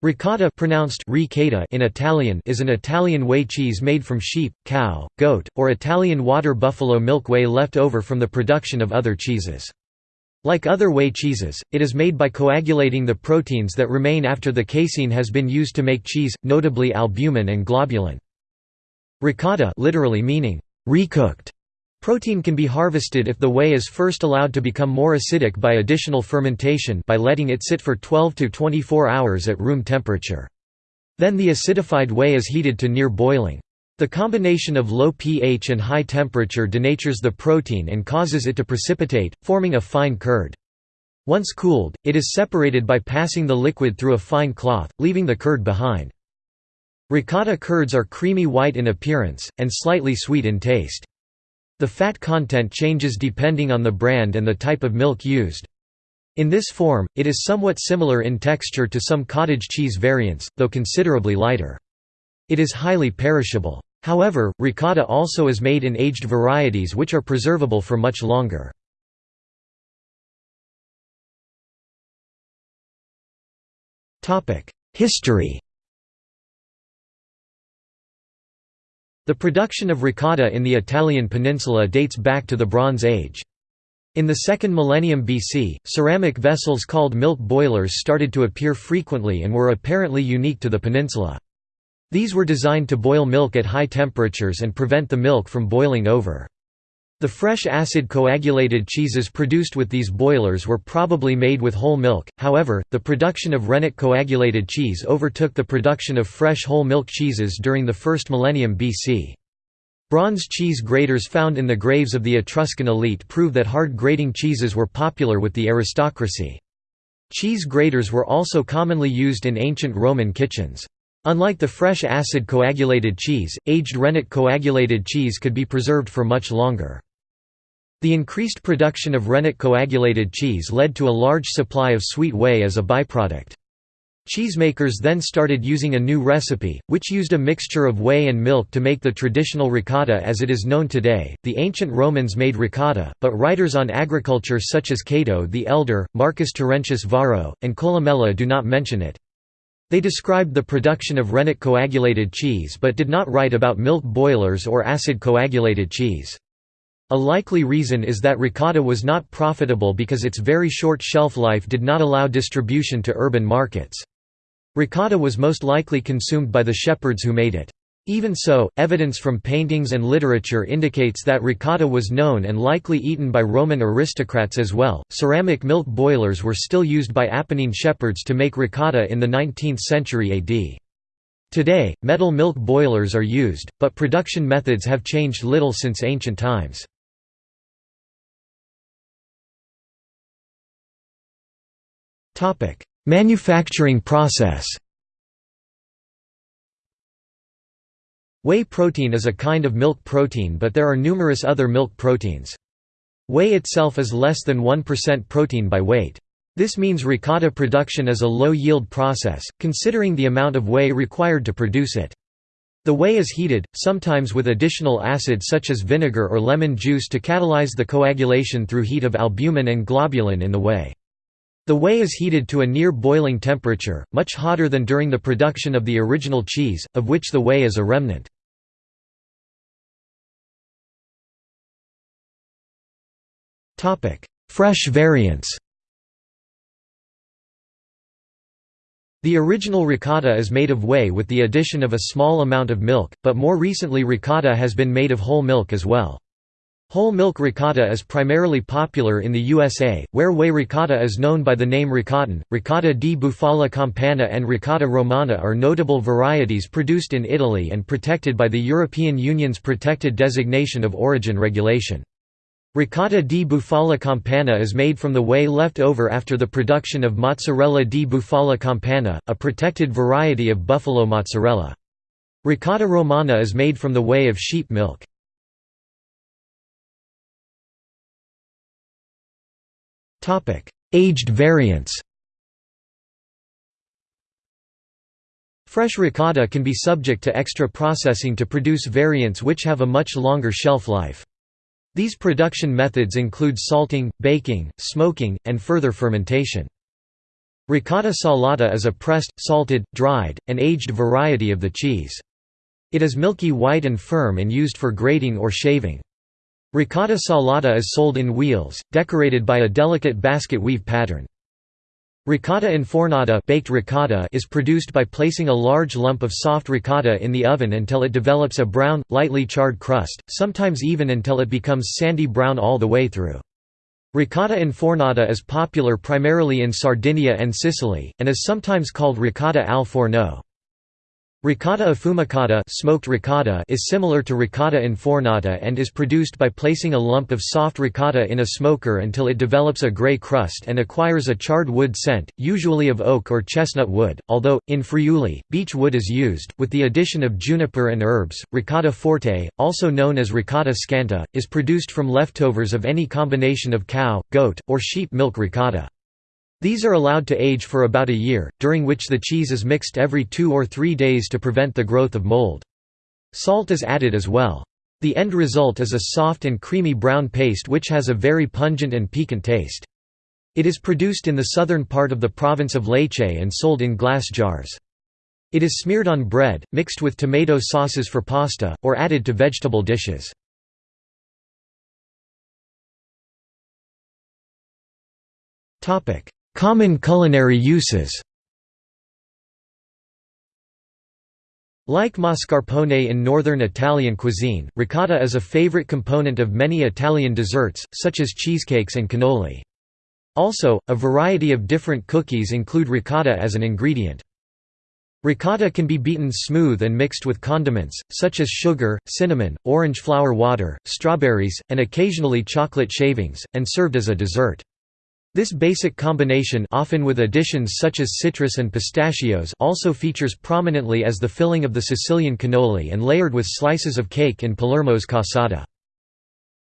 Ricotta pronounced ricotta in Italian is an Italian whey cheese made from sheep, cow, goat, or Italian water buffalo milk whey left over from the production of other cheeses. Like other whey cheeses, it is made by coagulating the proteins that remain after the casein has been used to make cheese, notably albumin and globulin. Ricotta literally meaning recooked Protein can be harvested if the whey is first allowed to become more acidic by additional fermentation by letting it sit for 12 to 24 hours at room temperature. Then the acidified whey is heated to near boiling. The combination of low pH and high temperature denatures the protein and causes it to precipitate, forming a fine curd. Once cooled, it is separated by passing the liquid through a fine cloth, leaving the curd behind. Ricotta curds are creamy white in appearance, and slightly sweet in taste. The fat content changes depending on the brand and the type of milk used. In this form, it is somewhat similar in texture to some cottage cheese variants, though considerably lighter. It is highly perishable. However, ricotta also is made in aged varieties which are preservable for much longer. History The production of ricotta in the Italian peninsula dates back to the Bronze Age. In the second millennium BC, ceramic vessels called milk boilers started to appear frequently and were apparently unique to the peninsula. These were designed to boil milk at high temperatures and prevent the milk from boiling over. The fresh acid coagulated cheeses produced with these boilers were probably made with whole milk, however, the production of rennet coagulated cheese overtook the production of fresh whole milk cheeses during the first millennium BC. Bronze cheese graters found in the graves of the Etruscan elite prove that hard grating cheeses were popular with the aristocracy. Cheese graters were also commonly used in ancient Roman kitchens. Unlike the fresh acid coagulated cheese, aged rennet coagulated cheese could be preserved for much longer. The increased production of rennet coagulated cheese led to a large supply of sweet whey as a byproduct. Cheesemakers then started using a new recipe, which used a mixture of whey and milk to make the traditional ricotta as it is known today. The ancient Romans made ricotta, but writers on agriculture such as Cato the Elder, Marcus Terentius Varro, and Columella do not mention it. They described the production of rennet coagulated cheese but did not write about milk boilers or acid coagulated cheese. A likely reason is that ricotta was not profitable because its very short shelf life did not allow distribution to urban markets. Ricotta was most likely consumed by the shepherds who made it. Even so, evidence from paintings and literature indicates that ricotta was known and likely eaten by Roman aristocrats as well. Ceramic milk boilers were still used by Apennine shepherds to make ricotta in the 19th century AD. Today, metal milk boilers are used, but production methods have changed little since ancient times. Manufacturing process Whey protein is a kind of milk protein but there are numerous other milk proteins. Whey itself is less than 1% protein by weight. This means ricotta production is a low-yield process, considering the amount of whey required to produce it. The whey is heated, sometimes with additional acid such as vinegar or lemon juice to catalyze the coagulation through heat of albumin and globulin in the whey. The whey is heated to a near boiling temperature, much hotter than during the production of the original cheese, of which the whey is a remnant. Fresh variants The original ricotta is made of whey with the addition of a small amount of milk, but more recently ricotta has been made of whole milk as well. Whole milk ricotta is primarily popular in the USA, where whey ricotta is known by the name ricottone. Ricotta di bufala campana and ricotta romana are notable varieties produced in Italy and protected by the European Union's protected designation of origin regulation. Ricotta di bufala campana is made from the whey left over after the production of mozzarella di bufala campana, a protected variety of buffalo mozzarella. Ricotta romana is made from the whey of sheep milk. Aged variants Fresh ricotta can be subject to extra processing to produce variants which have a much longer shelf life. These production methods include salting, baking, smoking, and further fermentation. Ricotta salata is a pressed, salted, dried, and aged variety of the cheese. It is milky white and firm and used for grating or shaving. Ricotta salata is sold in wheels, decorated by a delicate basket weave pattern. Ricotta infornata, baked ricotta is produced by placing a large lump of soft ricotta in the oven until it develops a brown, lightly charred crust, sometimes even until it becomes sandy brown all the way through. Ricotta infornata is popular primarily in Sardinia and Sicily, and is sometimes called ricotta al forno. Ricotta affumicata smoked ricotta is similar to ricotta infornata and is produced by placing a lump of soft ricotta in a smoker until it develops a gray crust and acquires a charred wood scent, usually of oak or chestnut wood, although, in Friuli, beech wood is used, with the addition of juniper and herbs. Ricotta forte, also known as ricotta scanta, is produced from leftovers of any combination of cow, goat, or sheep milk ricotta. These are allowed to age for about a year, during which the cheese is mixed every two or three days to prevent the growth of mold. Salt is added as well. The end result is a soft and creamy brown paste which has a very pungent and piquant taste. It is produced in the southern part of the province of Lecce and sold in glass jars. It is smeared on bread, mixed with tomato sauces for pasta, or added to vegetable dishes. Common culinary uses Like mascarpone in northern Italian cuisine, ricotta is a favorite component of many Italian desserts, such as cheesecakes and cannoli. Also, a variety of different cookies include ricotta as an ingredient. Ricotta can be beaten smooth and mixed with condiments, such as sugar, cinnamon, orange flower water, strawberries, and occasionally chocolate shavings, and served as a dessert. This basic combination often with additions such as citrus and pistachios also features prominently as the filling of the Sicilian cannoli and layered with slices of cake in Palermo's cassata.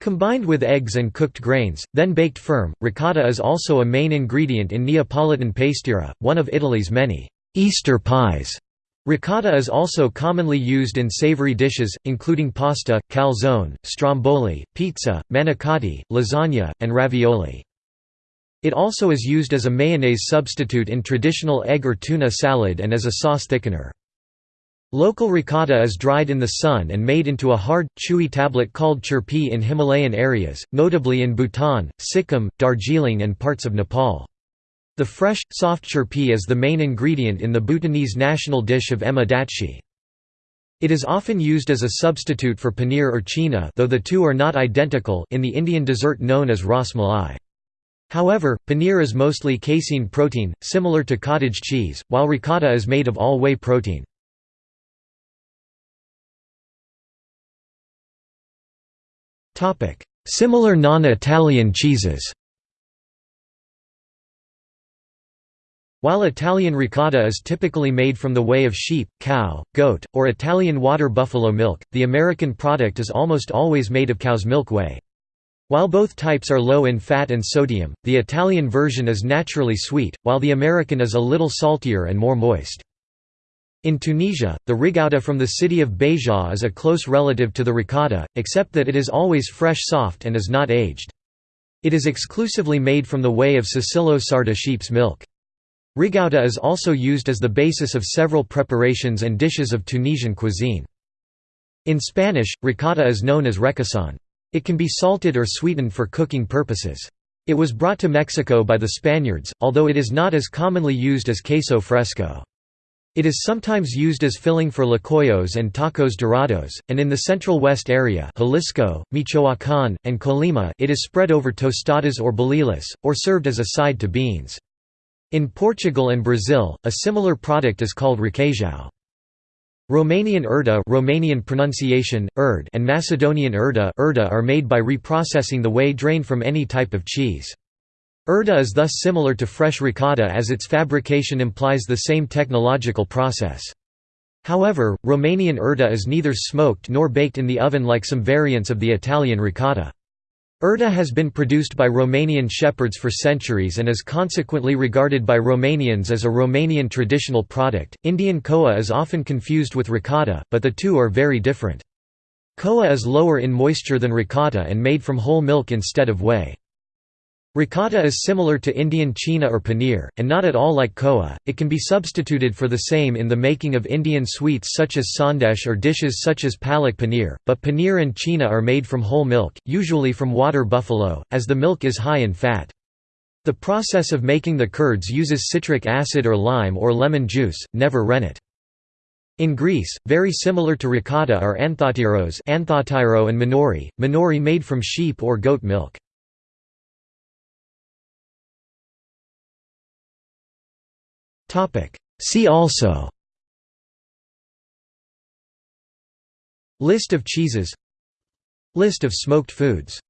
Combined with eggs and cooked grains, then baked firm, ricotta is also a main ingredient in Neapolitan pastiera, one of Italy's many «Easter pies». Ricotta is also commonly used in savory dishes, including pasta, calzone, stromboli, pizza, manicotti, lasagna, and ravioli. It also is used as a mayonnaise substitute in traditional egg or tuna salad and as a sauce thickener. Local ricotta is dried in the sun and made into a hard, chewy tablet called chirpi in Himalayan areas, notably in Bhutan, Sikkim, Darjeeling and parts of Nepal. The fresh, soft chirpi is the main ingredient in the Bhutanese national dish of ema datshi. It is often used as a substitute for paneer or chena though the two are not identical in the Indian dessert known as ras malai. However, paneer is mostly casein protein, similar to cottage cheese, while ricotta is made of all whey protein. Similar non-Italian cheeses While Italian ricotta is typically made from the whey of sheep, cow, goat, or Italian water buffalo milk, the American product is almost always made of cow's milk whey. While both types are low in fat and sodium, the Italian version is naturally sweet, while the American is a little saltier and more moist. In Tunisia, the rigouta from the city of Béja is a close relative to the ricotta, except that it is always fresh soft and is not aged. It is exclusively made from the whey of Sicilo-Sarda sheep's milk. Rigouta is also used as the basis of several preparations and dishes of Tunisian cuisine. In Spanish, ricotta is known as requesón. It can be salted or sweetened for cooking purposes. It was brought to Mexico by the Spaniards, although it is not as commonly used as queso fresco. It is sometimes used as filling for tlacoyos and tacos dorados, and in the Central West area Jalisco, Michoacán, and Colima it is spread over tostadas or bolillos, or served as a side to beans. In Portugal and Brazil, a similar product is called requeijão. Romanian urda Romanian pronunciation, urd and Macedonian urda, urda are made by reprocessing the whey drained from any type of cheese. Urda is thus similar to fresh ricotta as its fabrication implies the same technological process. However, Romanian urda is neither smoked nor baked in the oven like some variants of the Italian ricotta. Urda has been produced by Romanian shepherds for centuries and is consequently regarded by Romanians as a Romanian traditional product. Indian koa is often confused with ricotta, but the two are very different. Koa is lower in moisture than ricotta and made from whole milk instead of whey. Ricotta is similar to Indian chena or paneer, and not at all like koa. It can be substituted for the same in the making of Indian sweets such as sandesh or dishes such as palak paneer, but paneer and chena are made from whole milk, usually from water buffalo, as the milk is high in fat. The process of making the curds uses citric acid or lime or lemon juice, never rennet. In Greece, very similar to ricotta are anthotyros and manouri, manouri made from sheep or goat milk. See also. List of cheeses. List of smoked foods